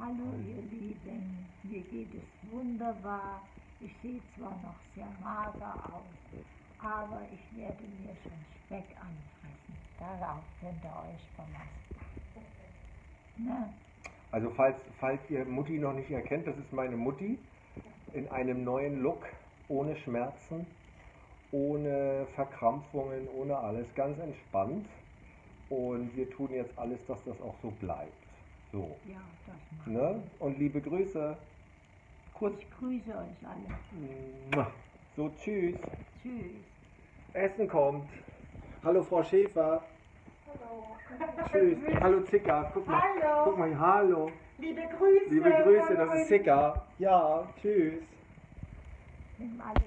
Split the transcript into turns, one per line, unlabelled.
Hallo ihr Lieben, mir geht es wunderbar. Ich sehe zwar noch sehr mager aus, aber ich werde mir schon Speck anfressen. Darauf könnt ihr euch verlassen. Ne?
Also falls, falls ihr Mutti noch nicht erkennt, das ist meine Mutti in einem neuen Look, ohne Schmerzen, ohne Verkrampfungen, ohne alles, ganz entspannt. Und wir tun jetzt alles, dass das auch so bleibt. So.
Ja, das
Ne? Und liebe Grüße. Kurz.
ich. Grüße euch alle.
So, tschüss.
Tschüss.
Essen kommt. Hallo Frau Schäfer.
Hallo.
Tschüss. Hallo Zicker. Guck mal.
Hallo.
Guck mal, hallo.
Liebe Grüße.
Liebe Grüße, das ist. Zicker. Ja, tschüss.